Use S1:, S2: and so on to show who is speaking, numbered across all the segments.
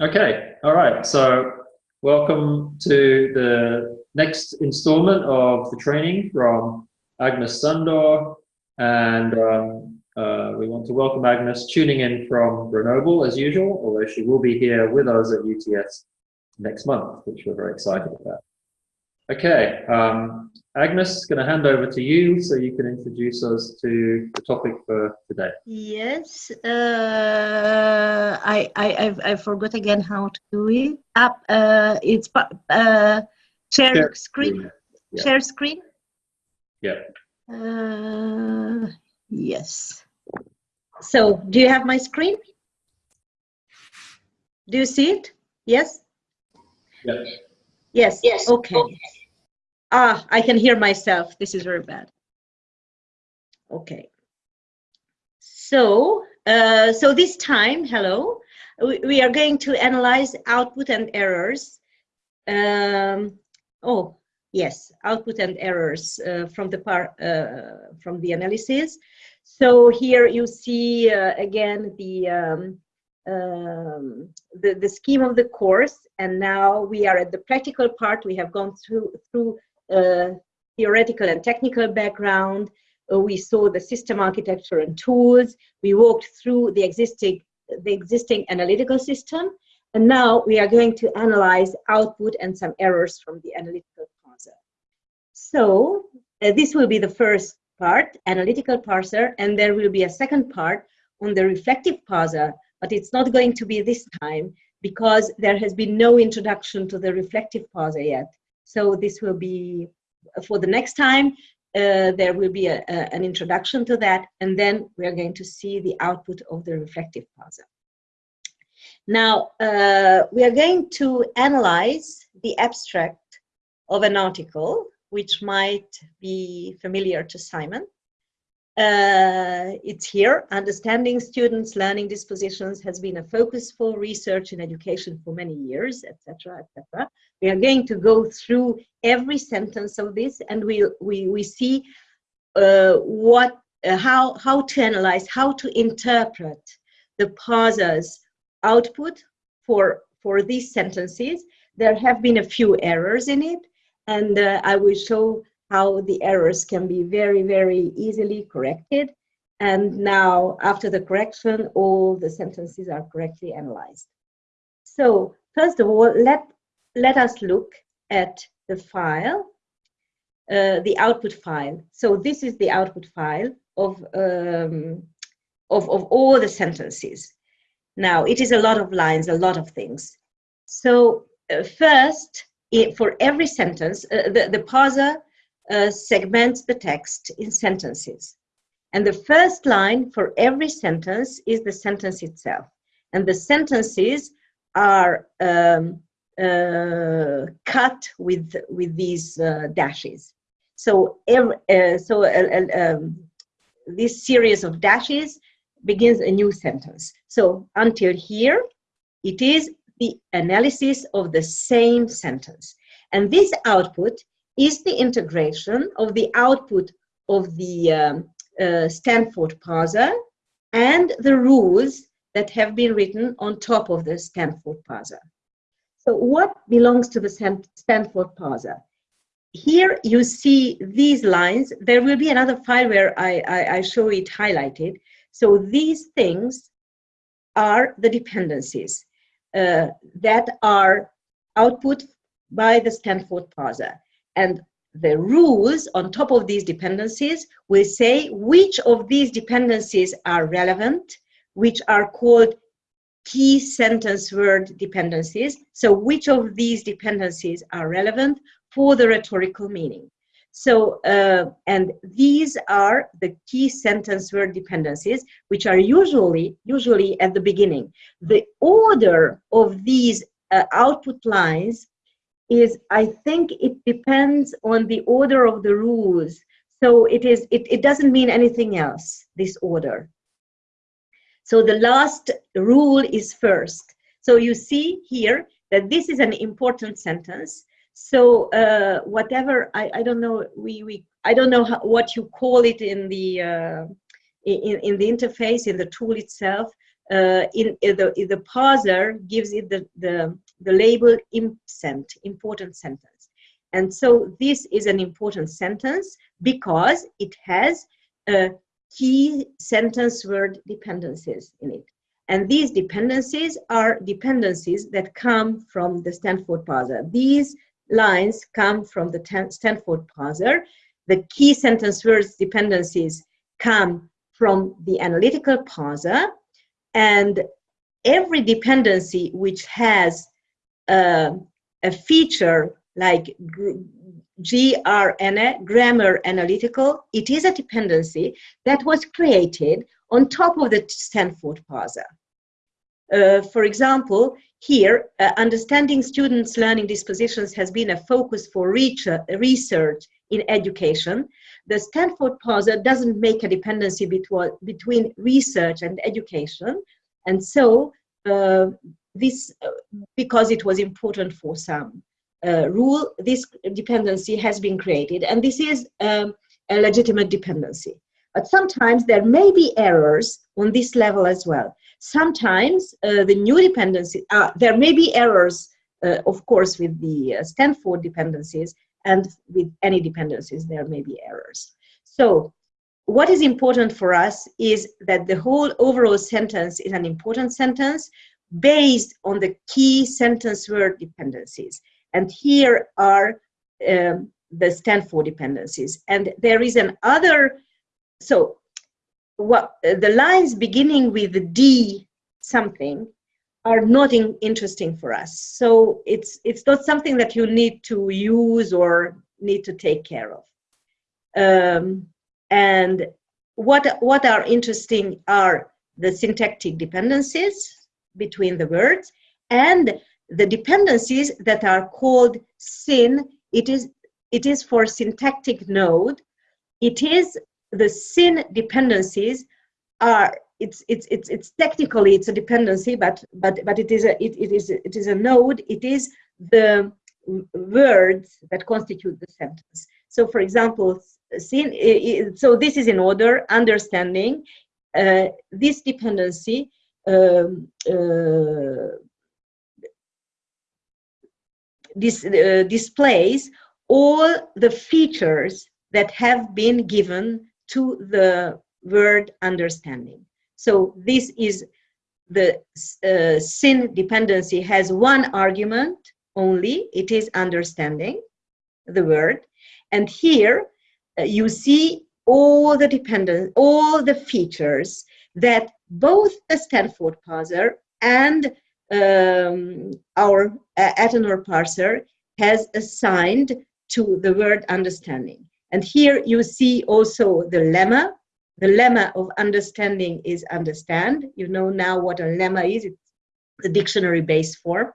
S1: Okay, all right. So welcome to the next installment of the training from Agnes Sándor. And um, uh, we want to welcome Agnes tuning in from Grenoble as usual, although she will be here with us at UTS next month, which we're very excited about. Okay, um, Agnes, going to hand over to you so you can introduce us to the topic for today.
S2: Yes, uh, I, I, I forgot again how to do it. Up, uh, it's uh, share, share screen. screen. Yeah. Share screen.
S1: Yeah.
S2: Uh, yes. So, do you have my screen? Do you see it? Yes.
S1: Yes.
S2: Yes. Yes. Okay. okay. Ah, I can hear myself. This is very bad. Okay. So, uh, so this time, hello, we, we, are going to analyze output and errors. Um, oh, yes, output and errors uh, from the par, uh, from the analysis. So here you see uh, again the um, um, the, the scheme of the course and now we are at the practical part we have gone through through theoretical and technical background. Uh, we saw the system architecture and tools. We walked through the existing the existing analytical system. And now we are going to analyze output and some errors from the analytical parser. So uh, this will be the first part analytical parser and there will be a second part on the reflective parser but it's not going to be this time because there has been no introduction to the reflective parser yet. So this will be for the next time. Uh, there will be a, a, an introduction to that, and then we are going to see the output of the reflective parser. Now, uh, we are going to analyze the abstract of an article, which might be familiar to Simon. Uh, it's here. Understanding students' learning dispositions has been a focus for research and education for many years, etc., etc. We are going to go through every sentence of this, and we we we see uh, what uh, how how to analyze, how to interpret the parser's output for for these sentences. There have been a few errors in it, and uh, I will show how the errors can be very, very easily corrected. And now, after the correction, all the sentences are correctly analyzed. So, first of all, let, let us look at the file, uh, the output file. So this is the output file of, um, of, of all the sentences. Now, it is a lot of lines, a lot of things. So uh, first, it, for every sentence, uh, the, the parser uh, segments the text in sentences. And the first line for every sentence is the sentence itself. And the sentences are um, uh, cut with, with these uh, dashes. So, every, uh, so uh, um, this series of dashes begins a new sentence. So until here, it is the analysis of the same sentence. And this output is the integration of the output of the um, uh, Stanford parser and the rules that have been written on top of the Stanford parser. So what belongs to the Stanford parser? Here you see these lines. There will be another file where I, I, I show it highlighted. So these things are the dependencies uh, that are output by the Stanford parser. And the rules on top of these dependencies will say which of these dependencies are relevant, which are called key sentence word dependencies. So which of these dependencies are relevant for the rhetorical meaning. So, uh, and these are the key sentence word dependencies, which are usually, usually at the beginning. The order of these uh, output lines is I think it depends on the order of the rules. So it is it, it doesn't mean anything else, this order. So the last rule is first. So you see here that this is an important sentence. So uh, whatever I, I don't know we, we I don't know how, what you call it in the uh, in, in the interface in the tool itself. uh, in, in, the, in the parser gives it the, the, the label impsent, important sentence. And so this is an important sentence because it has uh, key sentence word dependencies in it. And these dependencies are dependencies that come from the Stanford parser. These lines come from the Stanford parser. The key sentence words dependencies come from the analytical parser. And every dependency which has uh, a feature like GRNA, grammar analytical, it is a dependency that was created on top of the Stanford parser. Uh, for example, here, uh, understanding students' learning dispositions has been a focus for research in education. The Stanford parser doesn't make a dependency between, research and education. And so uh, this, uh, because it was important for some uh, rule, this dependency has been created. And this is um, a legitimate dependency. But sometimes there may be errors on this level as well. Sometimes uh, the new dependency, uh, there may be errors, uh, of course, with the uh, Stanford dependencies, and with any dependencies, there may be errors. So what is important for us is that the whole overall sentence is an important sentence based on the key sentence word dependencies. And here are um, the Stanford dependencies. And there is an other, so what the lines beginning with the D something are not in, interesting for us. So it's, it's not something that you need to use or need to take care of. Um, and what, what are interesting are the syntactic dependencies between the words and the dependencies that are called syn. It is, it is for syntactic node. It is the syn dependencies are it's it's it's it's technically it's a dependency but but but it is a it, it is it is a node it is the words that constitute the sentence so for example syn, so this is in order understanding uh, this dependency this uh, displays all the features that have been given to the word understanding. So this is the uh, syn dependency has one argument only, it is understanding the word. And here uh, you see all the dependent, all the features that both the Stanford parser and um, our uh, Athanor parser has assigned to the word understanding. And here you see also the lemma. The lemma of understanding is understand. You know now what a lemma is. It's the dictionary-based form.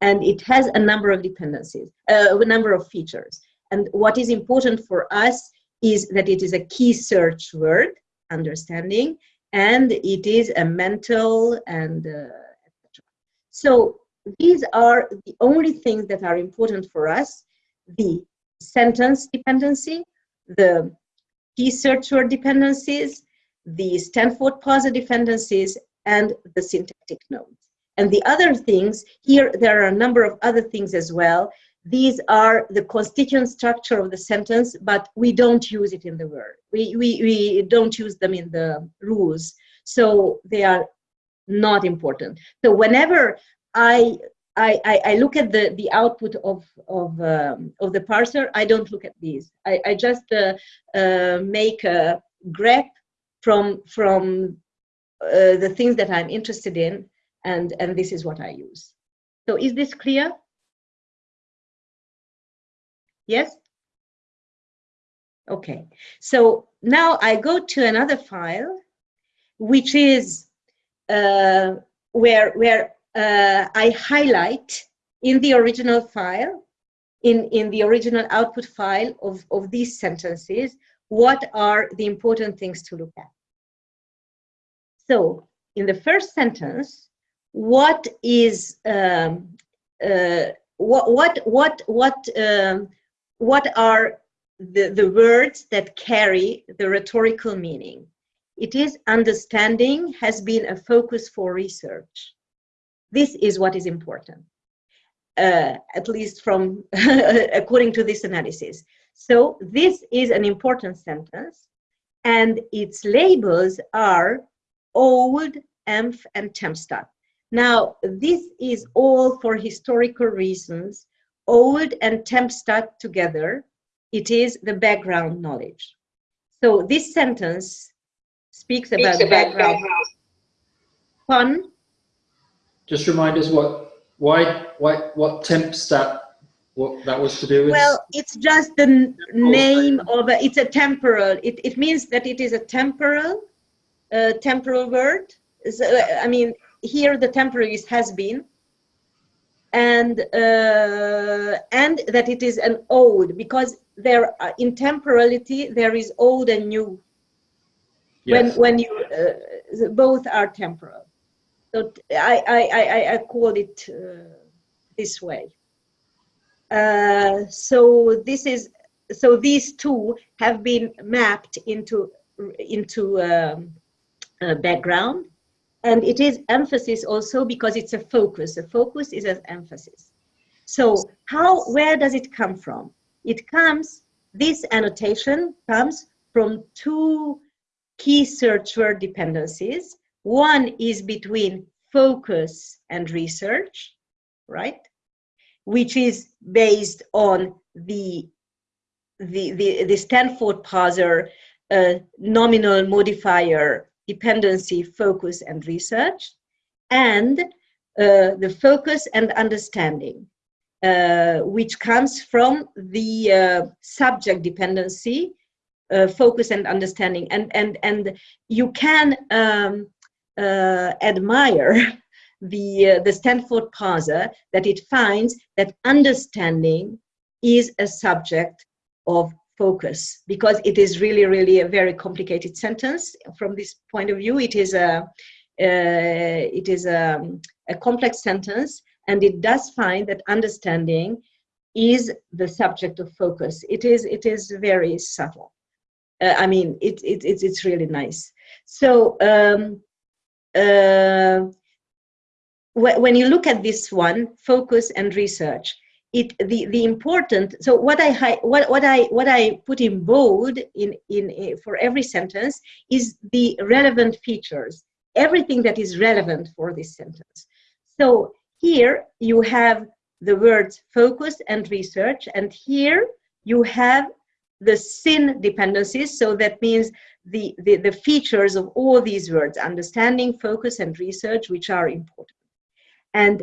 S2: And it has a number of dependencies, uh, a number of features. And what is important for us is that it is a key search word, understanding, and it is a mental and uh, so these are the only things that are important for us. The sentence dependency, the key search word dependencies, the Stanford parser dependencies, and the syntactic nodes. And the other things, here there are a number of other things as well. These are the constituent structure of the sentence, but we don't use it in the word. We, we, we don't use them in the rules. So they are not important. So whenever I I, I, look at the, the output of, of, um, of the parser, I don't look at these. I, I just uh, uh, make a grep from, from uh, the things that I'm interested in, and, and this is what I use. So is this clear? Yes? Okay, so now I go to another file, which is uh, where, where uh, I highlight in the original file, in, in the original output file of, of these sentences, what are the important things to look at. So in the first sentence, what is um, uh, what what what what um, what are the the words that carry the rhetorical meaning? It is understanding has been a focus for research. This is what is important, uh, at least from according to this analysis. So this is an important sentence and its labels are old, EMF and TempStat. Now, this is all for historical reasons, old and temp TempStat together. It is the background knowledge. So this sentence speaks, speaks about, about background. background. Fun.
S1: Just remind us what, why, why, what temp TempStat what that was to do with?
S2: Well, it's just the name of a, it's a temporal. It, it means that it is a temporal, uh, temporal word. So, I mean, here the temporal is has been, and uh, and that it is an old because there are, in temporality there is old and new. Yes. When when you uh, both are temporal, so I I I, I call it uh, this way. Uh, so this is so these two have been mapped into into um, background and it is emphasis also because it's a focus. A focus is an emphasis. So how where does it come from? It comes this annotation comes from two key search word dependencies. One is between focus and research right? Which is based on the the the, the Stanford parser uh, nominal modifier dependency focus and research and uh, the focus and understanding uh, which comes from the uh, subject dependency uh, focus and understanding. And and and you can um, uh, admire the, uh, the Stanford parser that it finds that understanding is a subject of focus because it is really, really a very complicated sentence. From this point of view, it is a, uh, it is a, a complex sentence and it does find that understanding is the subject of focus. It is, it is very subtle. Uh, I mean, it, it, it's, it's really nice. So, um, uh, when you look at this one, focus and research, it the the important. So what I what what I what I put in bold in in eh, for every sentence is the relevant features, everything that is relevant for this sentence. So here you have the words focus and research, and here you have the SYN dependencies. So that means the, the, the features of all these words, understanding, focus, and research, which are important. And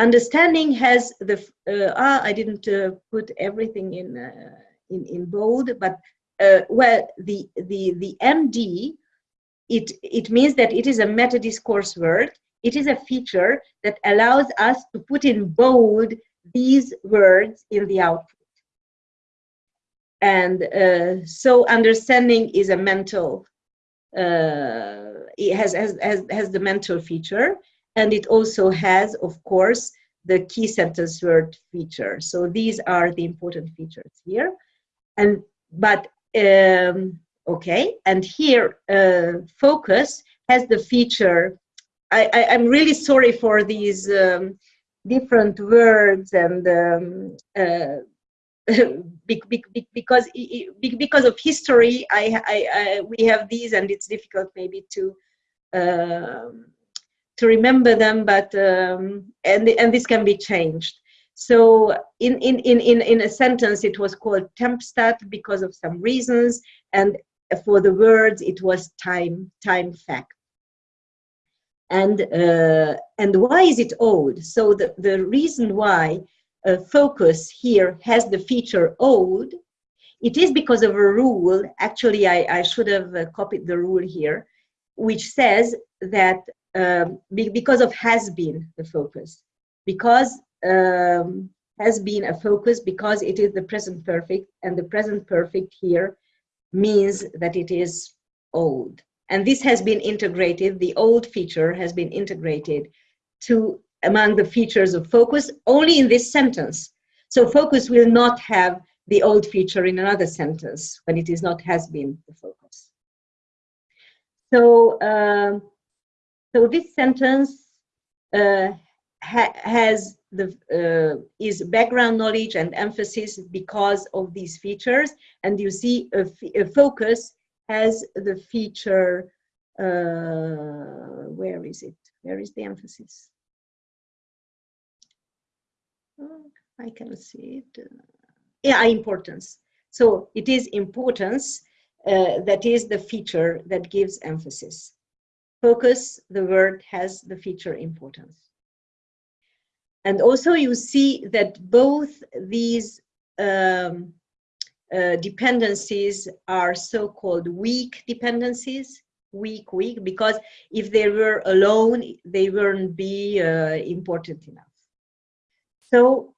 S2: understanding has the, uh, ah, I didn't uh, put everything in, uh, in, in bold, but uh, well, the, the, the MD, it, it means that it is a meta-discourse word. It is a feature that allows us to put in bold these words in the output. And uh, so understanding is a mental, uh, it has, has, has, has the mental feature and it also has, of course, the key sentence word feature. So these are the important features here. And but um, okay, and here uh, focus has the feature. I, I am really sorry for these um, different words and um, uh, because because of history, I, I, I, we have these, and it's difficult maybe to um, to remember them, but um, and and this can be changed. So in in in in in a sentence, it was called tempstat because of some reasons, and for the words, it was time time fact. And uh, and why is it old? So the the reason why uh, focus here has the feature old, it is because of a rule. Actually, I I should have uh, copied the rule here, which says that um, be, because of has been the focus. Because um, has been a focus because it is the present perfect and the present perfect here means that it is old. And this has been integrated the old feature has been integrated to among the features of focus only in this sentence. So focus will not have the old feature in another sentence when it is not has been the focus. So, um, so this sentence uh, ha has the uh, is background knowledge and emphasis because of these features, and you see a, a focus has the feature. Uh, where is it? Where is the emphasis? Oh, I can see it. Yeah, importance. So it is importance uh, that is the feature that gives emphasis. Focus, the word has the feature importance. And also you see that both these um, uh, dependencies are so-called weak dependencies, weak, weak, because if they were alone, they wouldn't be uh, important enough. So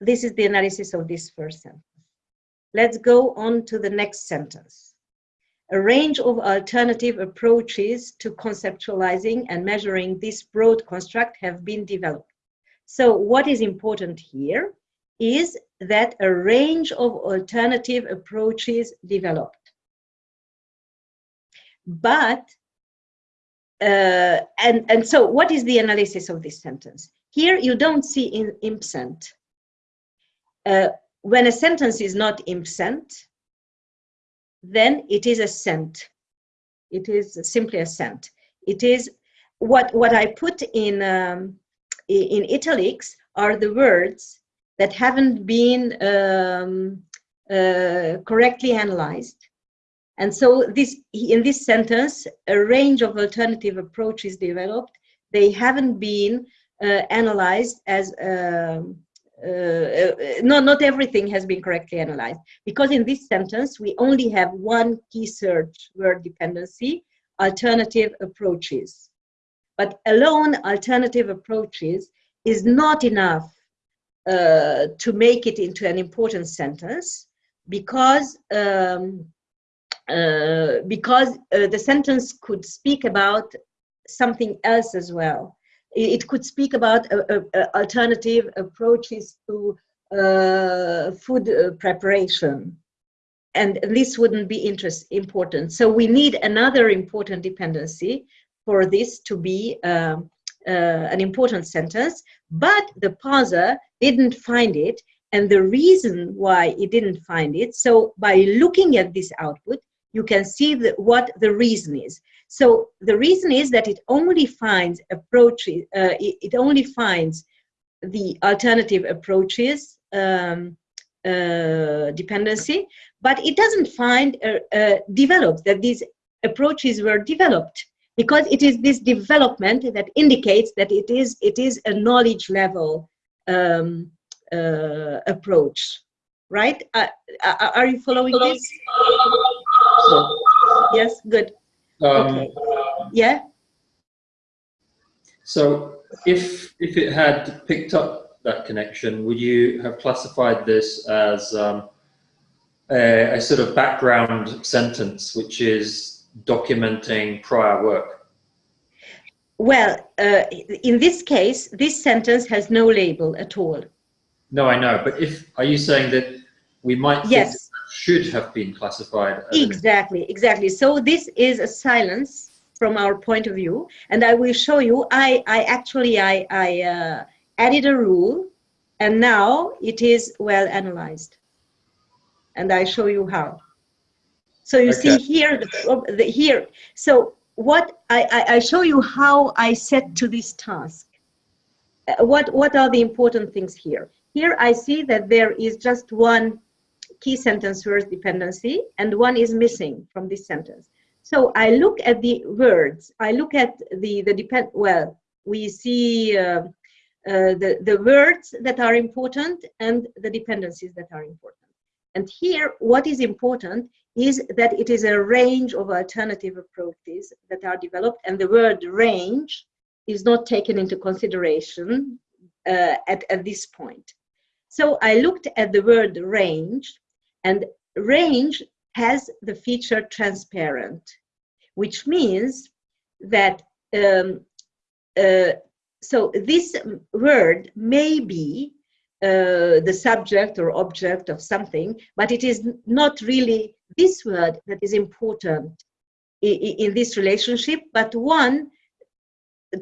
S2: this is the analysis of this first sentence. Let's go on to the next sentence. A range of alternative approaches to conceptualizing and measuring this broad construct have been developed. So what is important here is that a range of alternative approaches developed. But, uh, and, and so what is the analysis of this sentence? Here you don't see in impsent. Uh, when a sentence is not impsent, then it is a sent. It is simply a sent. It is what what I put in um, in italics are the words that haven't been um, uh, correctly analyzed. And so this in this sentence, a range of alternative approaches developed. They haven't been uh, analyzed as um, uh, uh, not, not everything has been correctly analyzed. Because in this sentence we only have one key search word dependency alternative approaches. But alone alternative approaches is not enough uh, to make it into an important sentence because um, uh, because uh, the sentence could speak about something else as well it could speak about alternative approaches to uh, food uh, preparation. And this wouldn't be interest important. So we need another important dependency for this to be um, uh, an important sentence, but the parser didn't find it. And the reason why it didn't find it, so by looking at this output, you can see the, what the reason is. So the reason is that it only finds approaches, uh, it, only finds the alternative approaches um, uh, dependency, but it doesn't find uh, uh, developed that these approaches were developed because it is this development that indicates that it is it is a knowledge level um, uh, approach, right? Uh, uh are you following this? Yes, good. Um, okay. Yeah.
S1: So if if it had picked up that connection, would you have classified this as um, a, a, sort of background sentence, which is documenting prior work?
S2: Well, uh, in this case, this sentence has no label at all.
S1: No, I know, but if are you saying that we might
S2: yes
S1: should have been classified
S2: exactly exactly. So this is a silence from our point of view and i will show you i i actually i i uh, added a rule and now it is well analyzed. And i show you how. So you okay. see here the, the, here. So what I, I i show you how i set to this task. Uh, what what are the important things here? Here i see that there is just one key sentence word dependency and one is missing from this sentence. So I look at the words, I look at the, the depend, well, we see uh, uh, the, the words that are important and the dependencies that are important. And here, what is important is that it is a range of alternative approaches that are developed and the word range is not taken into consideration uh, at, at this point. So I looked at the word range and range has the feature transparent, which means that um, uh, so this word may be uh, the subject or object of something, but it is not really this word that is important in this relationship, but one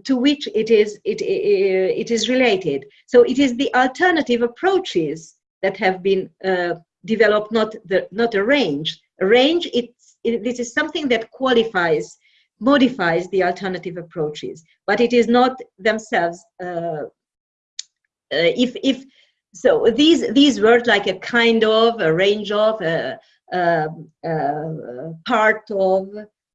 S2: to which it is it, it is related. So it is the alternative approaches that have been uh, developed, not the not a range. A range, it's it, this is something that qualifies, modifies the alternative approaches, but it is not themselves. Uh, uh, if if so, these these words like a kind of, a range of, a, a, a part of,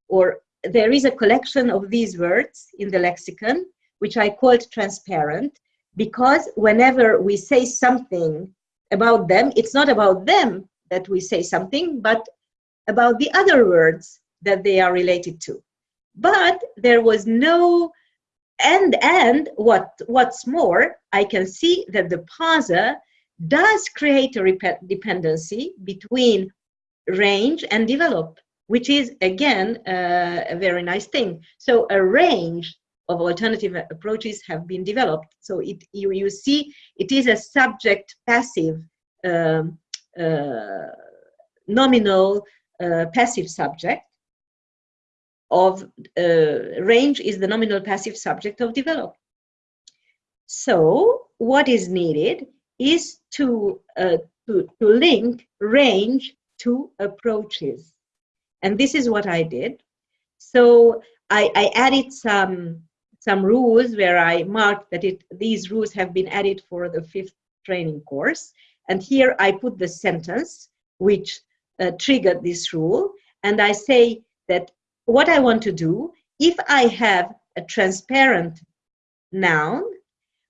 S2: or there is a collection of these words in the lexicon, which I called transparent, because whenever we say something about them, it's not about them that we say something, but about the other words that they are related to. But there was no, and, and what, what's more, I can see that the parser does create a dependency between range and develop which is again uh, a very nice thing. So a range of alternative approaches have been developed. So it you, you see it is a subject passive um, uh, nominal uh, passive subject of uh, range is the nominal passive subject of develop. So what is needed is to, uh, to, to link range to approaches. And this is what I did. So I, I added some, some rules where I marked that it, these rules have been added for the fifth training course. And here I put the sentence which uh, triggered this rule. And I say that what I want to do, if I have a transparent noun,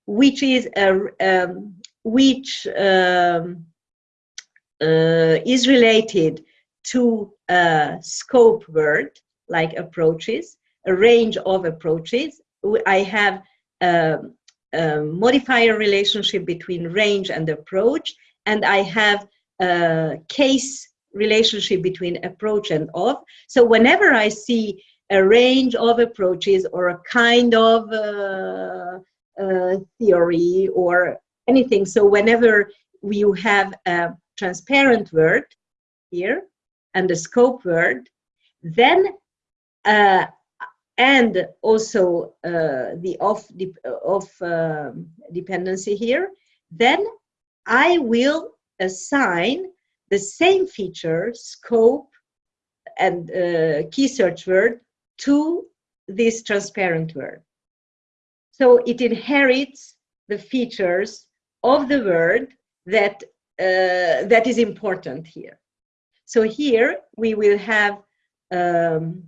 S2: which is a, um, which um, uh, is related to a scope word like approaches, a range of approaches. I have a, a modifier relationship between range and approach, and I have a case relationship between approach and of. So whenever I see a range of approaches or a kind of uh, uh, theory or anything, so whenever you have a transparent word here, and a scope word, then uh, and also uh, the off de of uh, dependency here, then I will assign the same feature, scope, and uh, key search word to this transparent word. So it inherits the features of the word that uh, that is important here. So here we will have, um,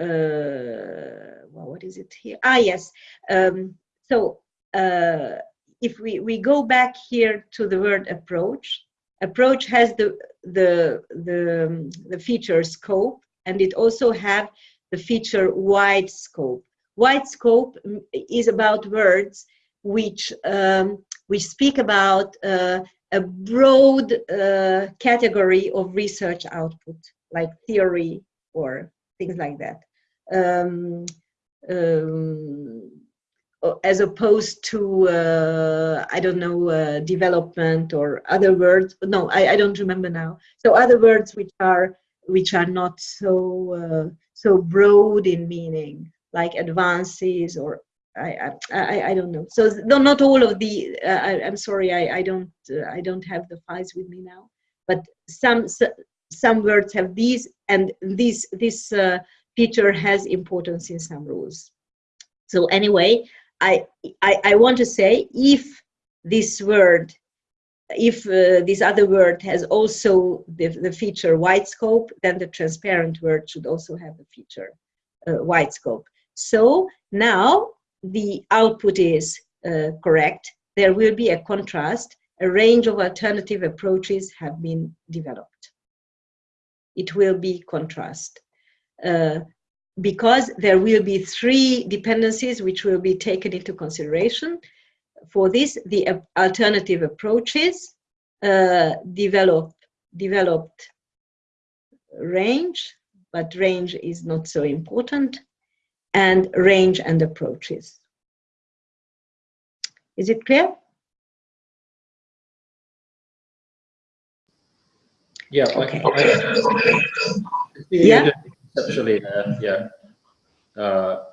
S2: uh, well, what is it here? Ah, yes. Um, so uh, if we, we go back here to the word approach, approach has the, the, the, the feature scope and it also have the feature wide scope. Wide scope is about words which um, we speak about uh, a broad uh, category of research output, like theory or things like that. Um, um, as opposed to, uh, I don't know, uh, development or other words. No, I, I don't remember now. So other words which are which are not so uh, so broad in meaning, like advances or I, I, I don't know. So no, not all of the. Uh, I, am sorry, I, I don't uh, I don't have the files with me now. But some some words have these, and this this feature has importance in some rules. So anyway, I I, I want to say if this word, if uh, this other word has also the the feature wide scope, then the transparent word should also have the feature uh, wide scope. So now the output is uh, correct, there will be a contrast. A range of alternative approaches have been developed. It will be contrast. Uh, because there will be three dependencies which will be taken into consideration. For this, the alternative approaches uh, develop, developed range, but range is not so important and range and approaches. Is it clear?
S1: Yeah.
S2: Okay.
S1: I,
S2: yeah.
S1: Conceptually there, yeah. Uh,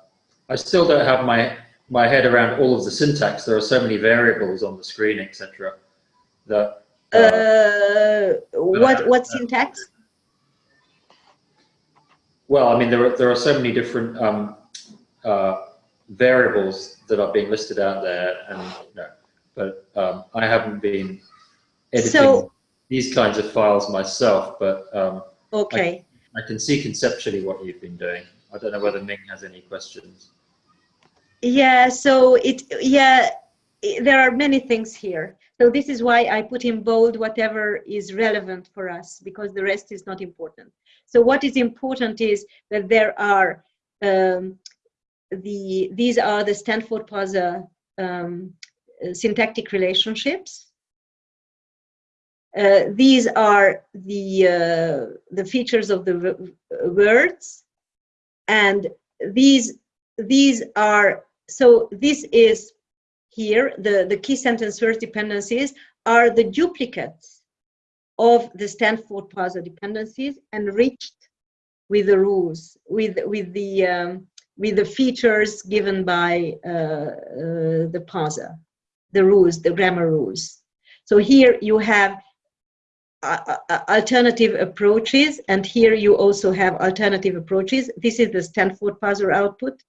S1: I still don't have my my head around all of the syntax. There are so many variables on the screen, etc. That uh,
S2: Uh, what what syntax?
S1: well, I mean, there are there are so many different um, uh, variables that are being listed out there, and you know, but um, I haven't been editing
S2: So-
S1: these kinds of files myself. But um,
S2: Okay.
S1: I can see conceptually what you've been doing. I don't know whether Ming has any questions.
S2: Yeah, so it, yeah, i- there are many things here. So this is why I put in bold whatever is relevant for us because the rest is not important. So what is important is that there are um, the, these are the Stanford-parser um, syntactic relationships. Uh, these are the, uh, the features of the words. And these these are so this is here the the key sentence first dependencies are the duplicates of the Stanford parser dependencies enriched with the rules with with the um, with the features given by uh, uh, the parser, the rules the grammar rules. So here you have alternative approaches and here you also have alternative approaches. This is the stanford parser output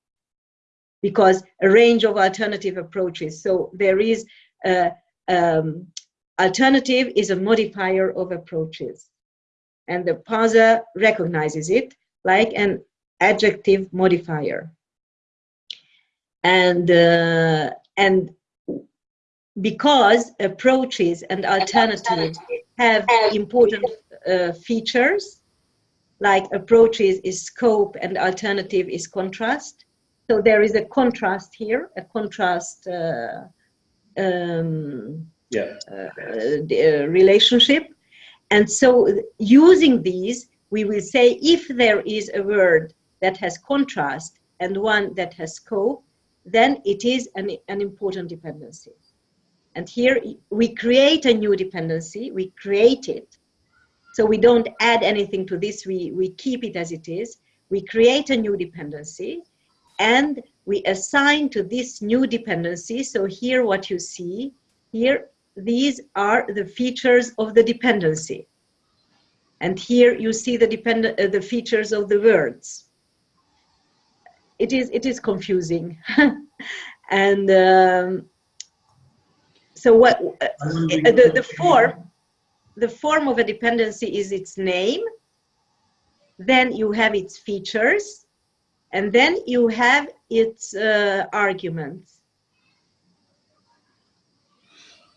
S2: because a range of alternative approaches. So there is um, alternative is a modifier of approaches and the parser recognizes it like an adjective modifier. And uh, and because approaches and alternatives have important uh, features, like approaches is scope and alternative is contrast. So there is a contrast here, a contrast uh, um,
S1: Yeah.
S2: uh, the, uh, relationship. And so using these, we will say if there is a word that has contrast and one that has scope, then it is an, an important dependency. And here we create a new dependency, we create it. So we don't add anything to this, we, we keep it as it is. We create a new dependency and we assign to this new dependency. So here what you see, here these are the features of the dependency. And here you see the, depend uh, the features of the words. It is, it is confusing. and um, so what uh, the, the form the form of a dependency is its name. Then you have its features. And then you have its uh, arguments.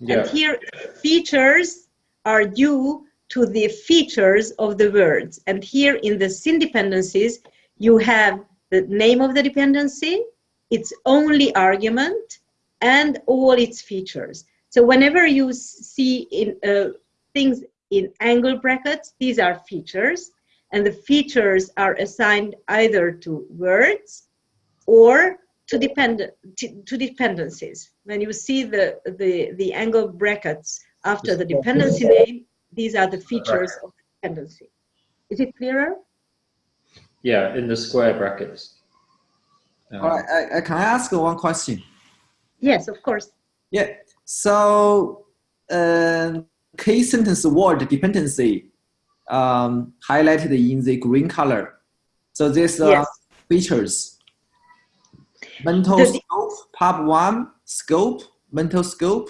S1: Yeah.
S2: and here features are due to the features of the words. And here in the syn dependencies you have the name of the dependency its only argument and all its features so whenever you see in uh, things in angle brackets, these are features, and the features are assigned either to words or to depend to, to dependencies. When you see the, the the angle brackets after the dependency name, these are the features of the dependency. Is it clearer?
S1: Yeah, in the square brackets. Um,
S3: All right, I, I, can I ask one question?
S2: Yes, of course.
S3: Yeah. So, uh, key sentence word dependency um, highlighted in the green color. So these are
S2: Yes.
S3: features. Mental
S2: The-
S3: scope, part one, scope, mental scope,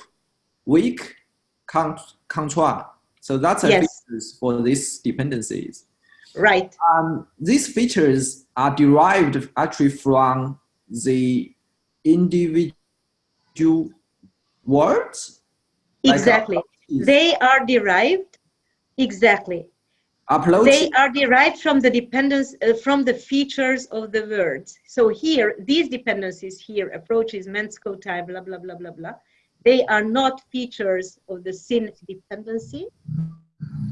S3: weak, con-. So that's a
S2: Yes.
S3: features for these dependencies.
S2: Right.
S3: Um, these features are derived actually from the individual words.
S2: Exactly.
S3: is
S2: They are derived. Exactly.
S3: upload.
S2: they are derived from the dependence uh, from the features of the words so here these dependencies here approaches mensko type blah blah blah blah blah they are not features of the syn dependency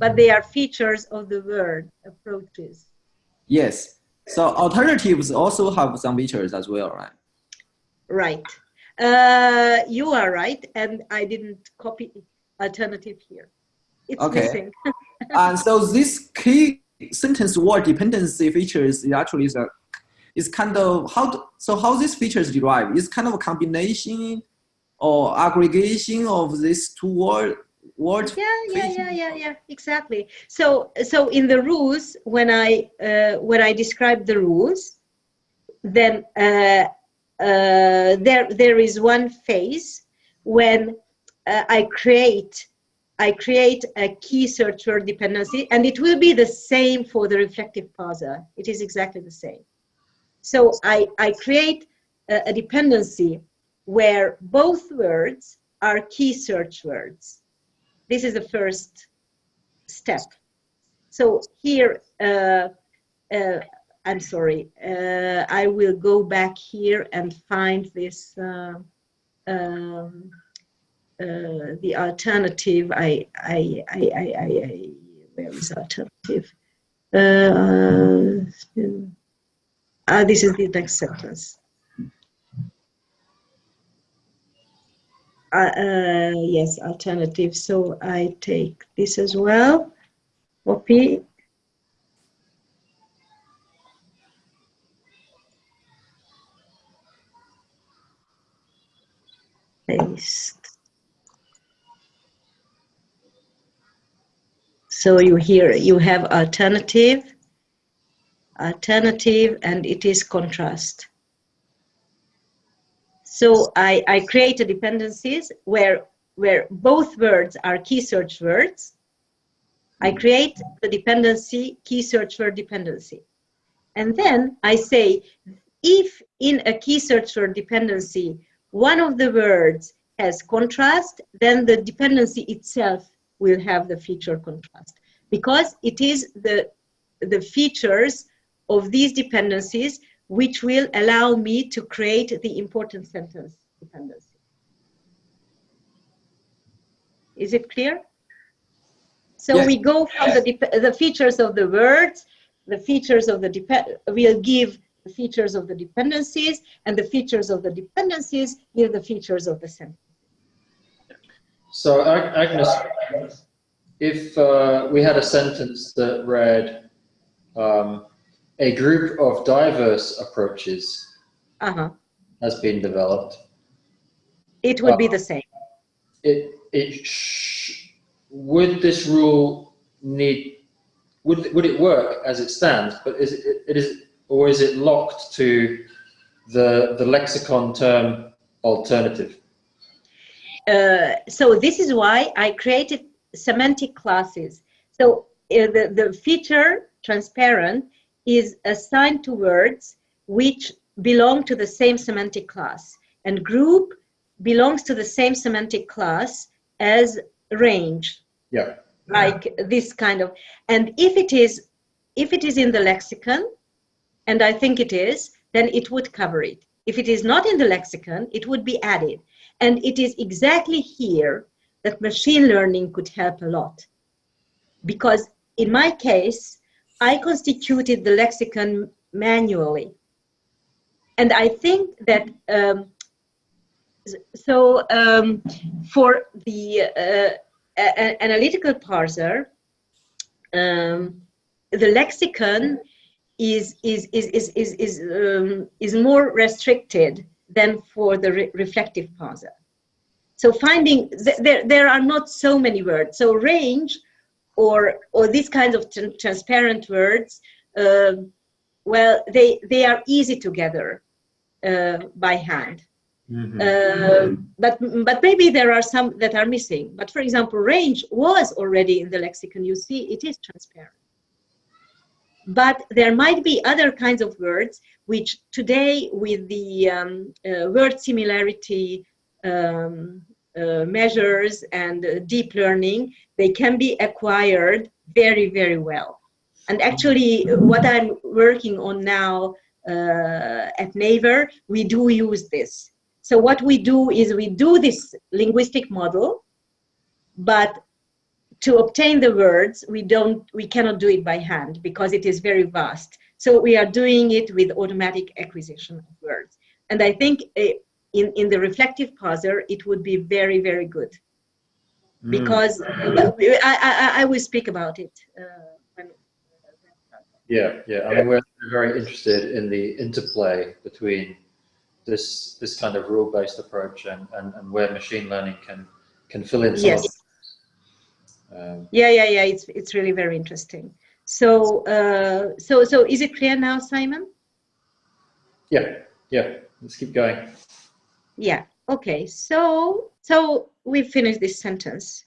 S2: but they are features of the word approaches
S3: Yes. So alternatives also have some features as well, right?
S2: right uh, you are right and i didn't copy alternative here. It's
S3: Okay.
S2: missing.
S3: And so this key sentence word dependency features is actually is a is kind of how to, so how these features derive? Is kind of a combination or aggregation of these two word word
S2: yeah yeah yeah yeah yeah exactly. So so in the rules when i uh, when i describe the rules then uh, uh, there there is one phase when uh, i create i create a key search word dependency and it will be the same for the reflective parser. It is exactly the same. So i i create a, a dependency where both words are key search words. This is the first step. So here, uh, uh, I'm sorry, uh, I will go back here and find this, uh, um, uh, the alternative. I, I, I, I, I, I where is alternative? Uh, ah, this is the next sentence. uh, uh, yes, alternative. So I take this as well. Copy. Paste. So you hear you have alternative, alternative, and it is contrast. So I, I created dependencies where, where both words are key search words. I hmm. create the dependency, key search word dependency. And then I say, if in a key search word dependency, one of the words has contrast, then the dependency itself will have the feature contrast because it is the, the features of these dependencies which will allow me to create the important sentence dependency. Is it clear? So
S3: Yes.
S2: we go from the, the features of the words, the features of the, dep- we'll give the features of the dependencies, and the features of the dependencies give the features of the sentence.
S1: So Ag- Agnes, if uh, we had a sentence that read, um, a group of diverse approaches
S2: Uh-huh.
S1: has been developed,
S2: It would be the same.
S1: it, it would this rule need, would, would it work as it stands, but is it, it is, or is it locked to the, the lexicon term alternative?
S2: Uh, so this is why I created semantic classes. So uh, the, the feature transparent is assigned to words which belong to the same semantic class and group belongs to the same semantic class as range
S1: Yeah.
S2: like this kind of and if it is if it is in the lexicon and i think it is then it would cover it. If it is not in the lexicon it would be added. And it is exactly here that machine learning could help a lot. Because in my case i constituted the lexicon manually. And i think that um, so um, for the uh, analytical parser, um, the lexicon is is is is is is, um, is more restricted than for the re- reflective parser. So finding th- there there are not so many words. So range or or these kinds of tran- transparent words, um well, they they are easy to gather uh, by hand. Uh, but but maybe there are some that are missing. But for example, range was already in the lexicon. You see, it is transparent. But there might be other kinds of words which today, with the um, uh, word similarity um, uh, measures and uh, deep learning, they can be acquired very very well. And actually, what I'm working on now uh, at Naver, we do use this. So what we do is we do this linguistic model, but to obtain the words, we don't, we cannot do it by hand because it is very vast. So we are doing it with automatic acquisition of words. And I think eh, in, in the reflective parser, it would be very, very good because I, I, I will speak about it uh, when,
S1: Yeah, yeah. I mean, we're very interested in the interplay between this this kind of rule-based approach and, and, and where machine learning can can fill in some
S2: Yes.
S1: of um,
S2: Yeah, yeah, yeah. It's it's really very interesting. So, uh, so, so is it clear now, Simon?
S1: yeah, yeah. Let's keep going.
S2: Yeah. Okay. So, so we finished this sentence.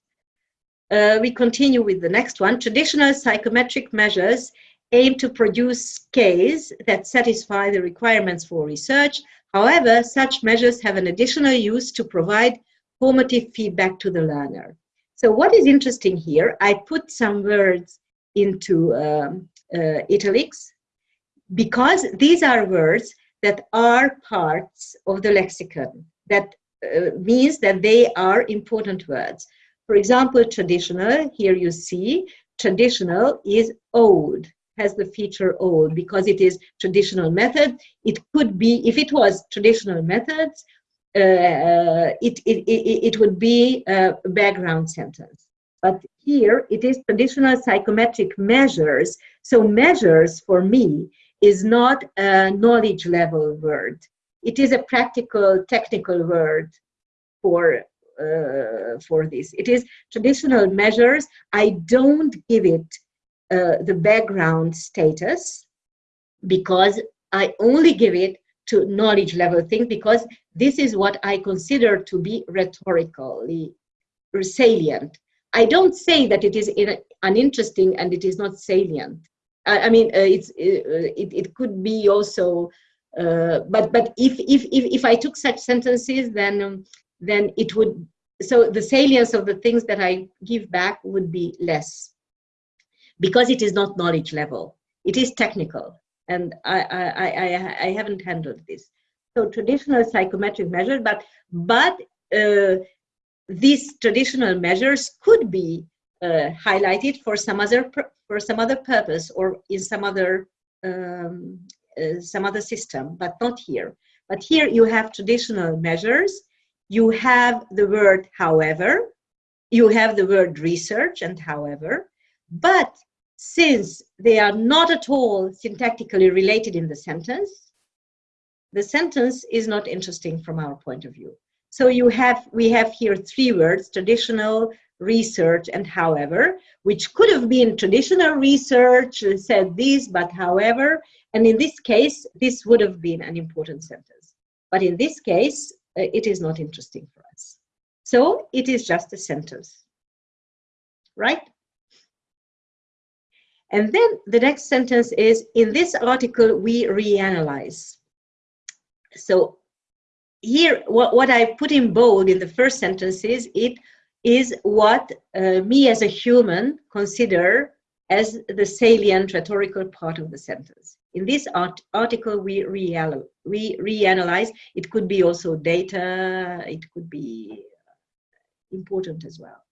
S2: Uh, we continue with the next one. Traditional psychometric measures aim to produce scales that satisfy the requirements for research. However, such measures have an additional use to provide formative feedback to the learner. So what is interesting here, I put some words into um, uh, italics because these are words that are parts of the lexicon. That uh, means that they are important words. For example, traditional, here you see, traditional is old, has the feature old because it is traditional method. It could be, if it was traditional methods, it, it, it, it would be a background sentence. But here it is traditional psychometric measures. So measures for me is not a knowledge level word. It is a practical, technical word for uh, for this. It is traditional measures. I don't give it uh, the background status because I only give it to knowledge level things because this is what I consider to be rhetorically salient. I don't say that it is in, uninteresting and it is not salient. I, I mean, uh, it's uh, it, it could be also, uh, but but if, if if if I took such sentences, then um, then it would so the salience of the things that I give back would be less because it is not knowledge level. It is technical, and I I I, I haven't handled this. So traditional psychometric measures, but but uh, these traditional measures could be uh, highlighted for some other for some other purpose or in some other um, uh, some other system, but not here. But here you have traditional measures. You have the word however. You have the word research and however. But since they are not at all syntactically related in the sentence, the sentence is not interesting from our point of view. So you have, we have here three words, traditional, research, and however, which could have been traditional research said this, but however, and in this case, this would have been an important sentence. But in this case, uh, it is not interesting for us. So it is just a sentence, right? And then the next sentence is, in this article, we reanalyze. So here, what, what I put in bold in the first sentence is, it is what uh, me as a human consider as the salient rhetorical part of the sentence. In this art article, we, real we reanalyze. It could be also data, it could be important as well.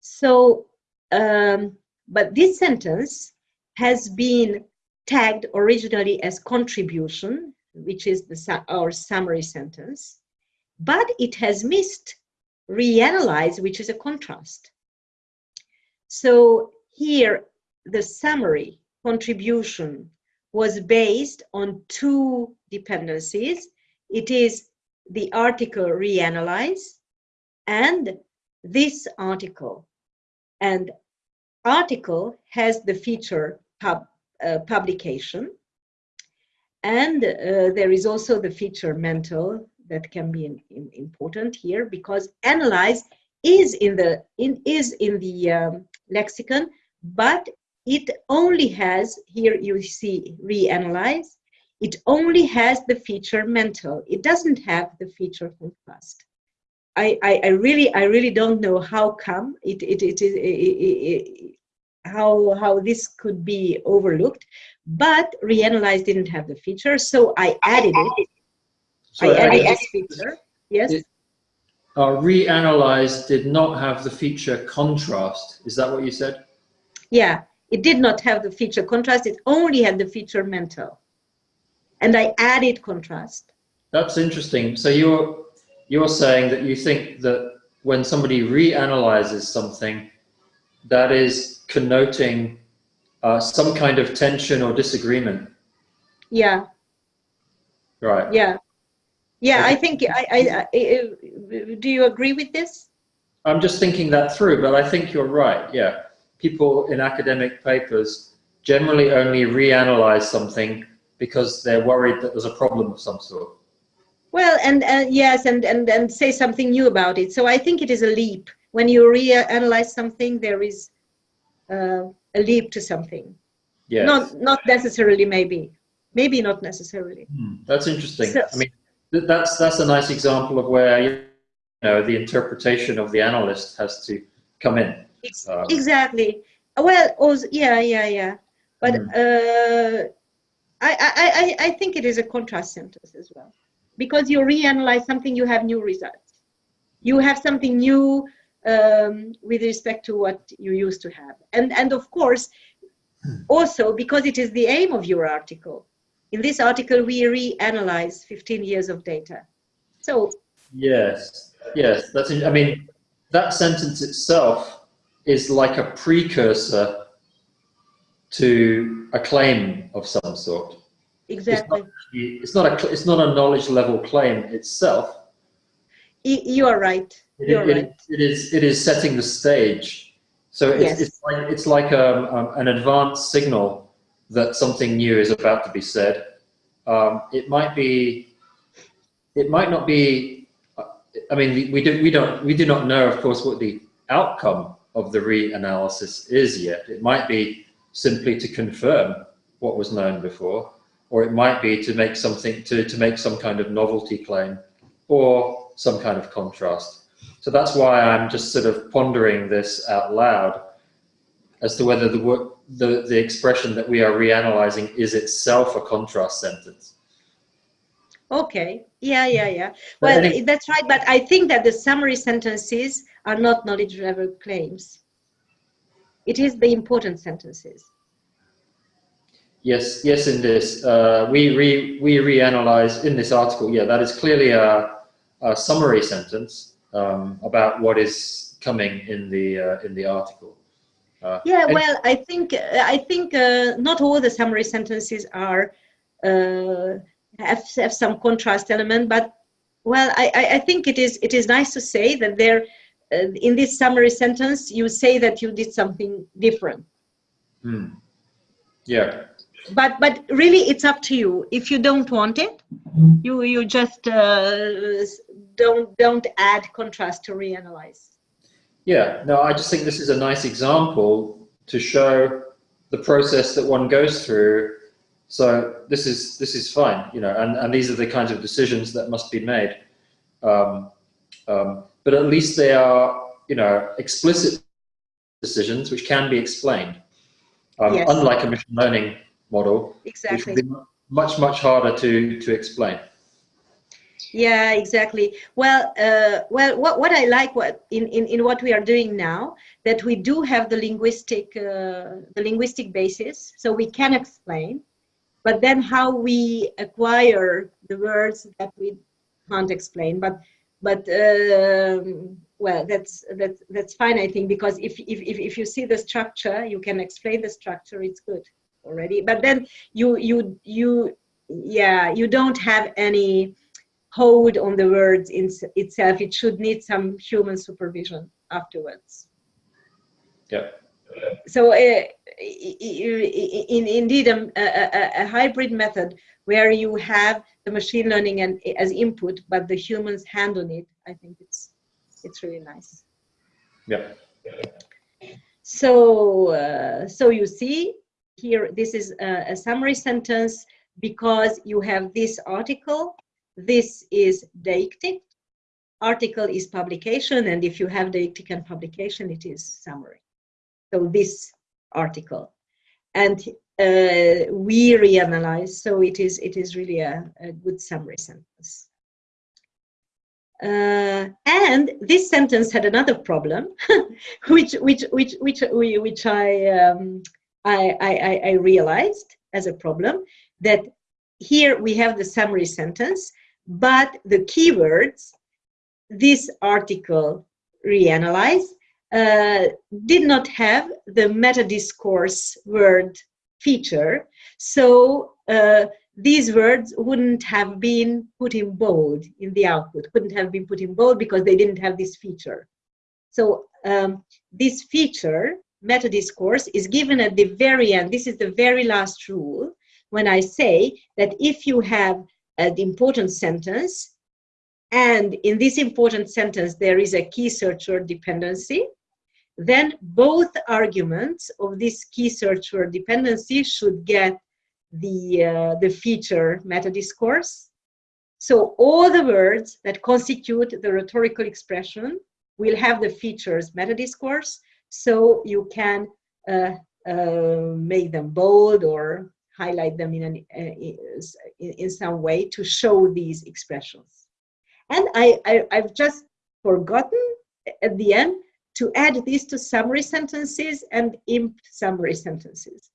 S2: So, um, but this sentence has been tagged originally as contribution, which is the, our summary sentence, but it has missed reanalyze, which is a contrast. So here, the summary contribution was based on two dependencies. It is the article reanalyze and this article. And article has the feature pub, uh, publication. And uh, there is also the feature mental that can be in, in, important here because analyze is in the in is in the um, lexicon, but it only has here you see reanalyze. It only has the feature mental. It doesn't have the feature contrast. I, I, I really I really don't know how come it it it is how how this could be overlooked, but reanalyze didn't have the feature, so I added it
S1: Sorry,
S2: I added this feature. Yes.
S1: It- uh, reanalyze did not have the feature contrast. Is that what you said?
S2: Yeah. It did not have the feature contrast. It only had the feature mental. And I added contrast.
S1: That's interesting. So you're you're saying that you think that when somebody reanalyzes something, that is connoting uh, some kind of tension or disagreement.
S2: Yeah,
S1: Right.
S2: yeah. Yeah, I think, I, I, I, I- do you agree with this?
S1: I'm just thinking that through, but I think you're right. Yeah. People in academic papers generally only reanalyze something because they're worried that there's a problem of some sort.
S2: Well, and, and yes, and, and, and say something new about it. So I think it is a leap. When you reanalyze something, there is uh, a leap to something.
S1: Yes.
S2: Not, not necessarily, maybe. Maybe not necessarily.
S1: Hmm, That's interesting.
S2: So-
S1: I mean, that's that's a nice example of where you know the interpretation of the analyst has to come in. Um,
S2: exactly. Well, also, yeah, yeah, yeah. But
S1: Mm.
S2: uh, I, I, I, I think it is a contrast sentence as well, because you reanalyze something, you have new results. You have something new um, with respect to what you used to have, and and of course, also because it is the aim of your article. In this article, we reanalyze 15 years of data. So
S1: Yes, yes. That's. I mean, that sentence itself is like a precursor to a claim of some sort.
S2: Exactly,
S1: It's not a. It's not a knowledge level claim itself.
S2: You are right.
S1: It,
S2: You're
S1: it-
S2: right.
S1: it is. It is setting the stage. So it's,
S2: Yes.
S1: it's like it's like um, um, an advanced signal that something new is about to be said. Um, it might be. It might not be. I mean, we do. We don't. We do not know, of course, what the outcome of the reanalysis is yet. It might be simply to confirm what was known before, or it might be to make something to to make some kind of novelty claim, or some kind of contrast. So that's why I'm just sort of pondering this out loud as to whether the the, the expression that we are reanalyzing is itself a contrast sentence.
S2: Okay. Yeah, yeah, yeah. Well,
S1: any-
S2: that's right. But I think that the summary sentences are not knowledge level claims. It is the important sentences.
S1: Yes, yes, in this, uh, we, re, we reanalyze in this article, yeah, that is clearly a, a summary sentence um, about what is coming in the, uh, in the article. Uh,
S2: Yeah. Well, I think I think uh, not all the summary sentences are uh, have have some contrast element, but well, I, I I think it is it is nice to say that there uh, in this summary sentence you say that you did something different.
S1: hmm. Yeah,
S2: but but really it's up to you if you don't want it you you just uh, don't don't add contrast to reanalyze
S1: Yeah, no, I just think this is a nice example to show the process that one goes through. So this is this is fine, you know, and, and these are the kinds of decisions that must be made. Um, um, but at least they are, you know, explicit decisions which can be explained. Um,
S2: Yes.
S1: Unlike a machine learning model, which
S2: exactly.
S1: would be much much harder to to explain.
S2: yeah exactly. Well uh, well what, what i like what in, in in what we are doing now that we do have the linguistic uh, the linguistic basis so we can explain but then how we acquire the words that we can't explain. But but um, well that's that's that's fine i think because if, if if if you see the structure you can explain the structure it's good already but then you you you yeah you don't have any hold on the words in itself it should need some human supervision afterwards
S1: Yeah.
S2: so uh, in, indeed um, a, a, a hybrid method where you have the machine learning and as input but the humans hand on it i think it's it's really nice
S1: Yeah.
S2: so uh, so you see here this is a, a summary sentence because you have this article this is deictic article is publication and if you have deictic and publication it is summary. So this article. And uh, we reanalyze so it is it is really a, a good summary sentence. Uh, and this sentence had another problem which which which which which I, um, I, I I realized as a problem that here we have the summary sentence but the keywords this article reanalyze uh, did not have the meta discourse word feature. So uh, these words wouldn't have been put in bold in the output, couldn't have been put in bold because they didn't have this feature. So um, this feature, meta discourse, is given at the very end. This is the very last rule when I say that if you have an important sentence, and in this important sentence there is a key search word dependency, then both arguments of this key search word dependency should get the, uh, the feature meta discourse. So all the words that constitute the rhetorical expression will have the features meta discourse. So you can uh, uh, make them bold or highlight them in, an, uh, in some way to show these expressions. And I, I, I've just forgotten at the end to add this to summary sentences and imp summary sentences.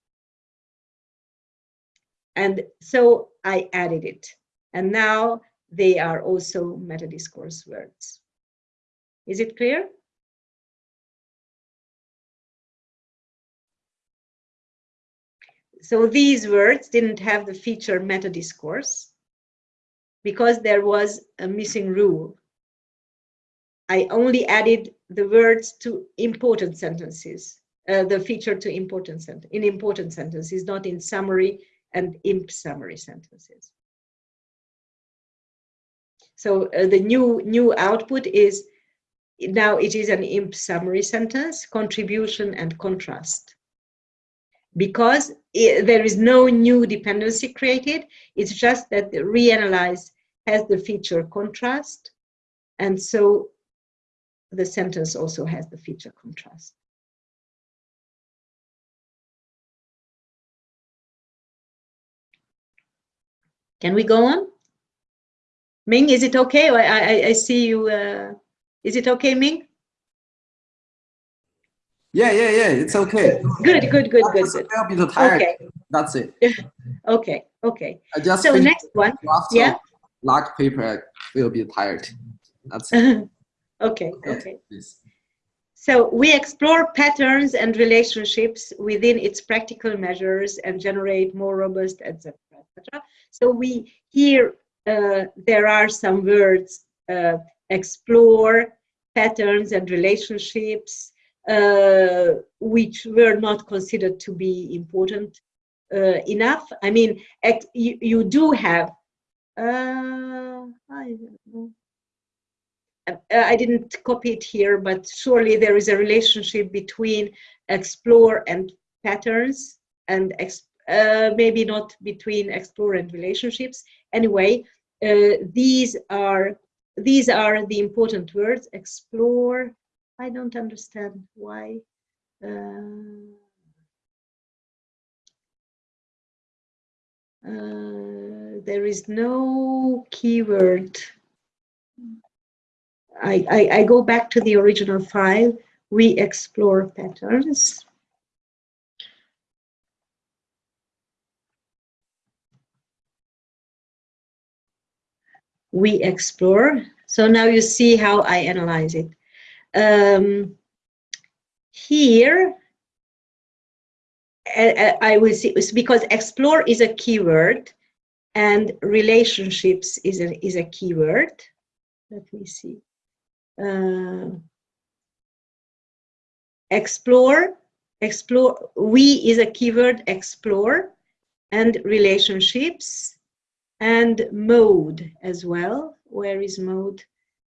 S2: And so I added it. And now they are also meta-discourse words. Is it clear? So these words didn't have the feature meta-discourse because there was a missing rule. I only added the words to important sentences, uh, the feature to important sent in important sentences, not in summary and imp summary sentences. So uh, the new new output is now it is an imp summary sentence, contribution and contrast. Because it, there is no new dependency created, it's just that the reanalyze has the feature contrast. And so the sentence also has the feature contrast. Can we go on? Ming, is it okay? I, I, I see you. Uh, is it okay, Ming?
S3: Yeah, yeah, yeah. It's okay.
S2: Good, good, good, good, good.
S3: I'll be tired.
S2: Okay.
S3: That's it.
S2: okay, okay.
S3: I just
S2: so next one. Yeah.
S3: Lock paper. Will be tired. That's it.
S2: Okay, okay. So we explore patterns and relationships within its practical measures and generate more robust, etc., etc. So we here uh, there are some words: uh, explore patterns and relationships, which were not considered to be important uh, enough. I mean, you, you do have. Uh, uh, I didn't copy it here, but surely there is a relationship between explore and patterns and uh, maybe not between explore and relationships. Anyway, uh, these are these are the important words. Explore. I don't understand why. Uh, uh, there is no keyword I, I, I go back to the original file, we explore patterns. We explore. So now you see how I analyze it. Um, here, I, I will see because explore is a keyword and relationships is a, is a keyword. Let me see. Uh, explore explore we is a keyword explore and relationships and mode as well. Where is mode?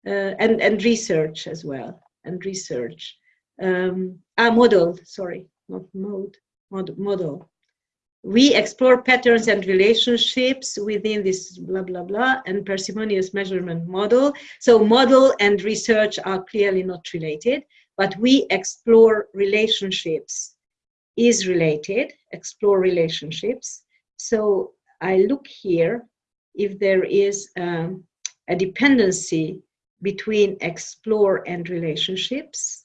S2: Uh, and and research as well and research um ah model sorry not mode mod, model we explore patterns and relationships within this blah, blah, blah, and parsimonious measurement model. So model and research are clearly not related, but we explore relationships is related, explore relationships. So I look here if there is um, a dependency between explore and relationships.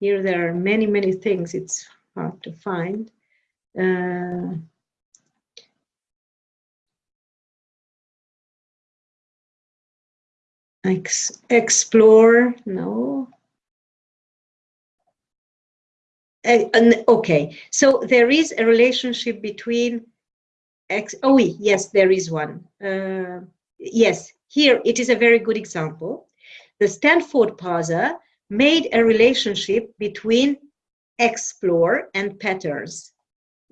S2: Here there are many, many things. It's hard to find. Uh, ex explore, no. Uh, okay, so there is a relationship between X. Oh, yes, there is one. Uh, yes, here it is a very good example. The Stanford parser made a relationship between explore and patterns.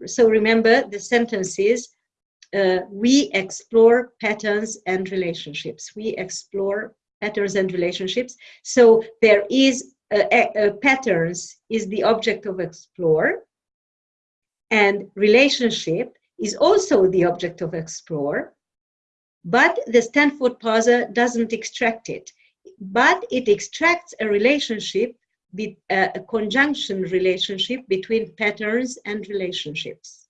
S2: So remember the sentences, uh, we explore patterns and relationships. We explore patterns and relationships. So there is a, a patterns is the object of explore and relationship is also the object of explore, but the Stanford parser doesn't extract it, but it extracts a relationship, a, conjunction relationship between patterns and relationships.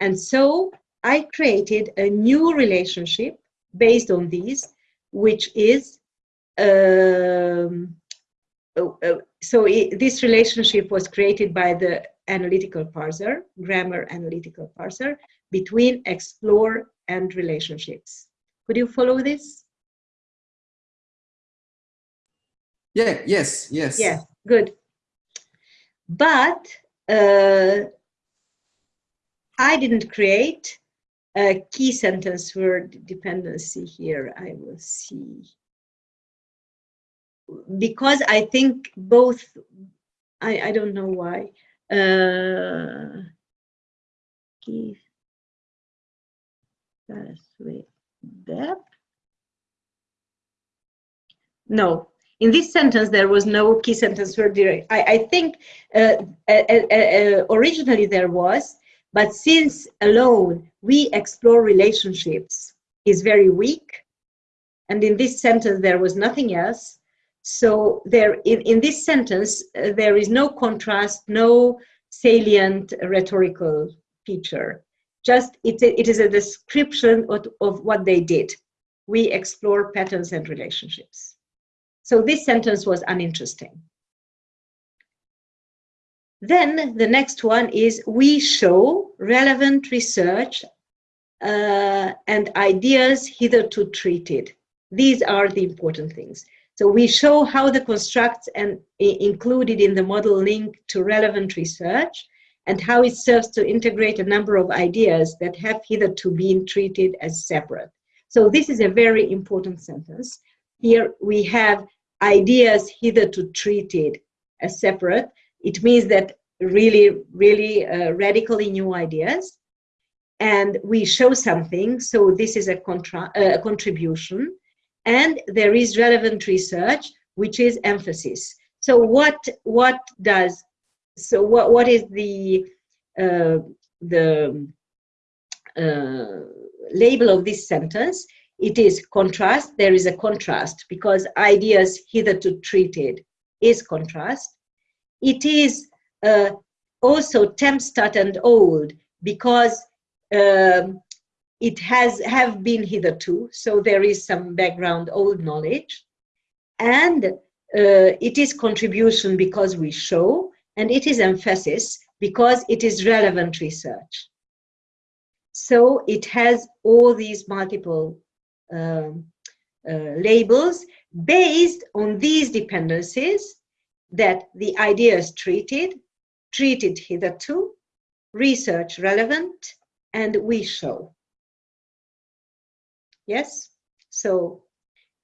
S2: And so I created a new relationship based on these, which is um, oh, oh, so it, this relationship was created by the analytical parser, grammar analytical parser, between explore and relationships. Could you follow this?
S3: Yeah, yes, yes.
S2: Yeah, good. But uh, I didn't create a key sentence word dependency here. I will see because I think both, I, I don't know why. Uh, give pathway depth. No, in this sentence there was no key sentence word direct. I, I think uh, uh, uh, uh, originally there was, but since alone we explore relationships is very weak, and in this sentence there was nothing else, so there, in, in this sentence, uh, there is no contrast, no salient rhetorical feature. Just it, it is a description of, of what they did. We explore patterns and relationships. So this sentence was uninteresting. Then the next one is we show relevant research uh, and ideas hitherto treated. These are the important things. So we show how the constructs and included in the model link to relevant research and how it serves to integrate a number of ideas that have hitherto been treated as separate. So this is a very important sentence. Here we have ideas hitherto treated as separate. It means that really, really uh, radically new ideas. And we show something, so this is a, uh, contribution and there is relevant research which is emphasis so what what does so what what is the uh, the uh, label of this sentence? It is contrast. There is a contrast because ideas hitherto treated is contrast. It is uh, also tempstat and old because um, it has have been hitherto, so there is some background old knowledge, and uh, it is contribution because we show, and it is emphasis because it is relevant research. So it has all these multiple um, uh, labels based on these dependencies that the idea is treated, treated hitherto, research relevant, and we show yes so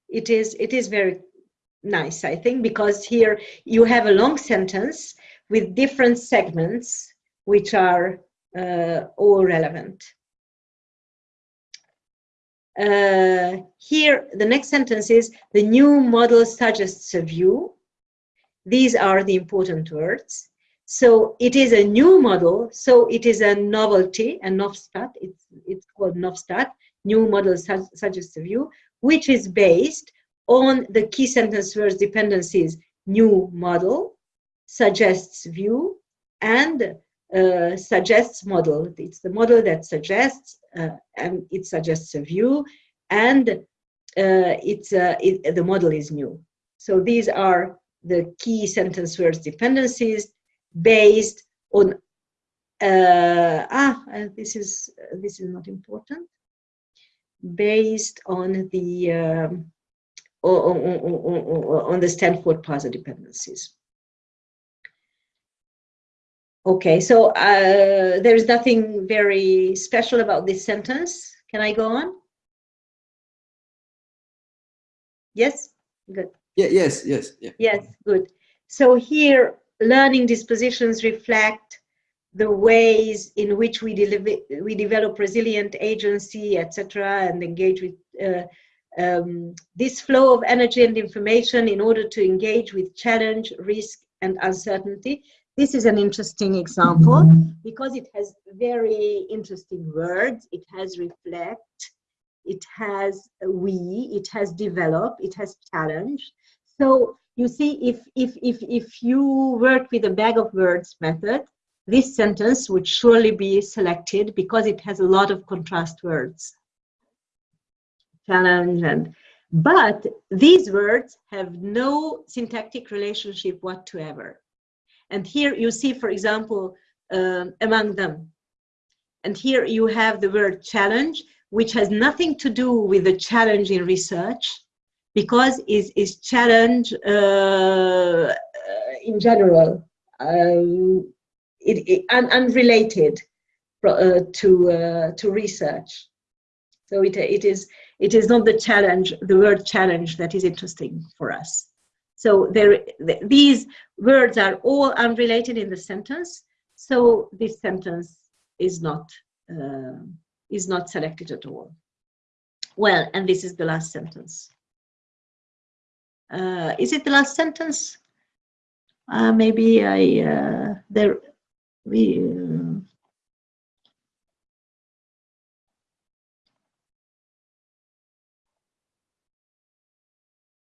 S2: it is it is very nice i think because here you have a long sentence with different segments which are uh, all relevant. Uh, here the next sentence is the new model suggests a view. These are the important words. So it is a new model so it is a novelty a novstat it's it's called novstat new model suggests a view, which is based on the key sentence words dependencies new model, suggests view, and uh, suggests model. It's the model that suggests, uh, and it suggests a view, and uh, it's uh, it, the model is new. So these are the key sentence words dependencies based on uh, ah uh, this is this is not important based on the um, on, on, on, on, the Stanford parser dependencies. Okay, so uh, there's nothing very special about this sentence. Can I go on? Yes, good.
S3: Yeah, yes, yes, yeah.
S2: Yes, good. So here, learning dispositions reflect the ways in which we, deliver, we develop resilient agency, etc., and engage with uh, um, this flow of energy and information in order to engage with challenge, risk, and uncertainty. This is an interesting example because it has very interesting words. It has reflect, it has we, it has develop, it has challenge. So you see, if, if, if, if you work with a bag of words method, this sentence would surely be selected because it has a lot of contrast words. Challenge and, but these words have no syntactic relationship whatsoever. And here you see, for example, uh, among them. And here you have the word challenge, which has nothing to do with the challenge in research, because is is challenge uh, in general. Um, it, it un, unrelated uh, to uh, to research. So it it is it is not the challenge, the word challenge that is interesting for us. So there, th these words are all unrelated in the sentence. So this sentence is not uh, is not selected at all. Well, and this is the last sentence. Uh, is it the last sentence? Uh, maybe I uh, there we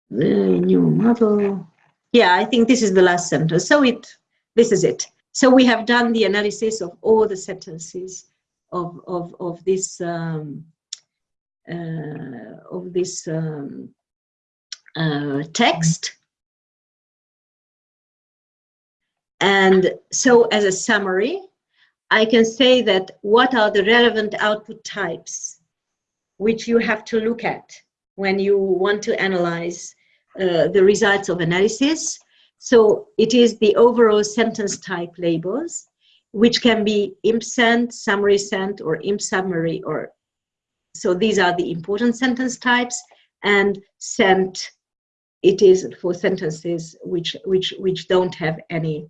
S2: the new model. Yeah i think this is the last sentence. So it this is it. So we have done the analysis of all the sentences of of of this um, uh, of this um, uh, text. And so as a summary, I can say that what are the relevant output types which you have to look at when you want to analyze uh, the results of analysis. So it is the overall sentence type labels, which can be imp summary sent, or imp summary, or so these are the important sentence types, and sent it is for sentences which which which don't have any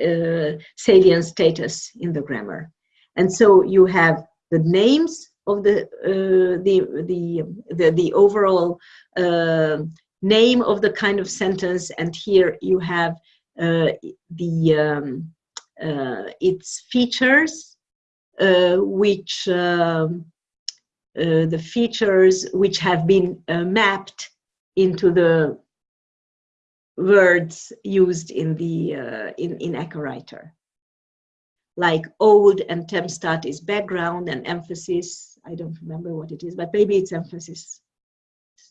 S2: uh, salient status in the grammar. And so you have the names of the uh, the, the, the the overall uh, name of the kind of sentence, and here you have uh, the um, uh, its features, uh, which um, the features which have been mapped into the words used in the uh, in in AcaWriter, like old and Temstat is background and emphasis. I don't remember what it is, but maybe it's emphasis,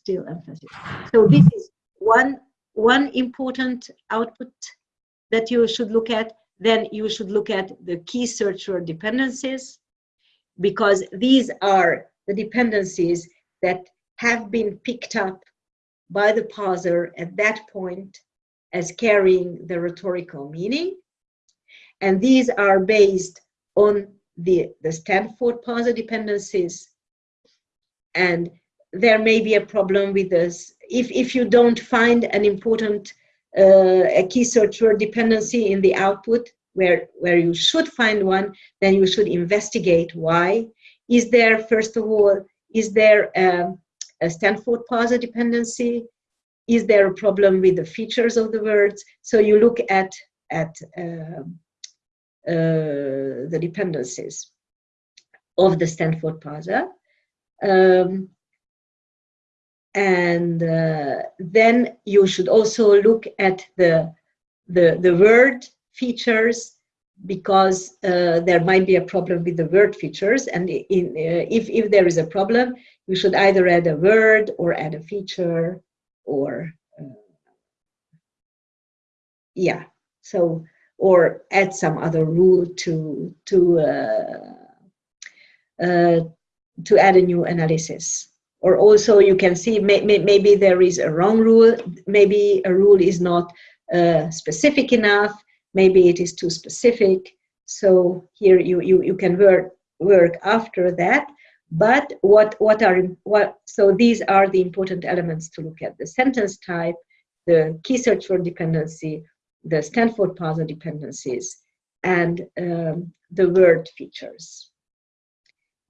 S2: still emphasis. So this is one one important output that you should look at. Then you should look at the key search dependencies, because these are the dependencies that have been picked up by the parser at that point as carrying the rhetorical meaning. And these are based on the, the Stanford parser dependencies. And there may be a problem with this. If, if you don't find an important uh, a key search word dependency in the output where, where you should find one, then you should investigate why. Is there, first of all, is there a, a Stanford parser dependency? Is there a problem with the features of the words? So you look at, at uh, uh, the dependencies of the Stanford parser. Um, and uh, then you should also look at the, the, the word features because uh, there might be a problem with the word features. And in, uh, if, if there is a problem you should either add a word or add a feature or uh, yeah. So or add some other rule to to uh, uh, to add a new analysis or also you can see may, may, maybe there is a wrong rule maybe a rule is not uh, specific enough maybe it is too specific. So here you, you, you can work, work after that. But what, what are, what, so these are the important elements to look at. The sentence type, the key search word dependency, the Stanford parser dependencies, and um, the word features.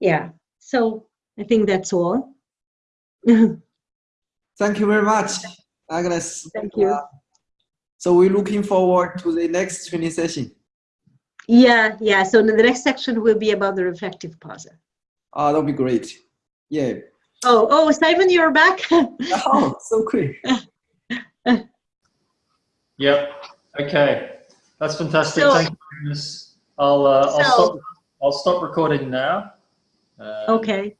S2: Yeah, so I think that's all.
S3: Thank you very much, Agnes.
S2: Thank you.
S3: Uh, so we're looking forward to the next training session.
S2: Yeah, yeah. So the next section will be about the reflective parser.
S3: Uh, that'll be great. Yeah.
S2: Oh, oh, Simon, you're back.
S3: Oh, so quick.
S1: Yep. Okay. That's fantastic.
S2: So-
S1: Thank you, Agnes. I'll, uh, I'll
S2: So-
S1: stop, I'll stop recording now. Uh,
S2: okay.